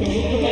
Okay.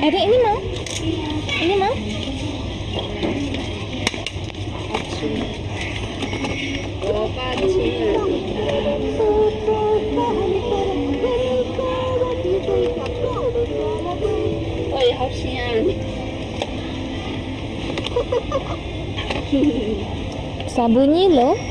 Ada ini mau? Ini mau? Ôi, học sinh ăn Sao bunyi loh?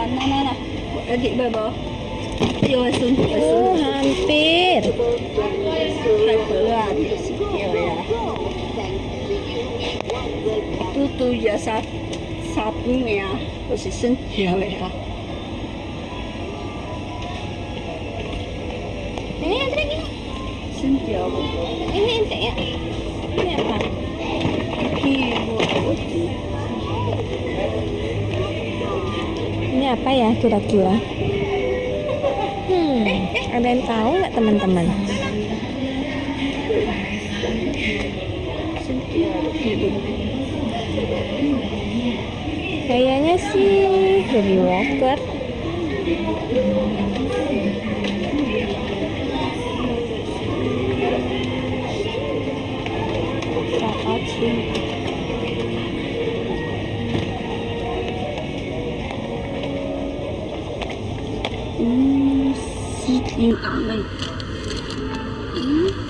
Nah, nah, nah, nah. Adik babo. Yo, sun, Oh, hampir. Di sini ya. Itu tuh ya sap sapung ya. Posisi ya ya. Ini yang tadi. Sentia. Ini ente ya. Ini apa? Kibo. Ini apa ya kira-kira? Hmm, ada yang tahu nggak teman-teman? Kayaknya sih baby walker. Saat 你打没嗯。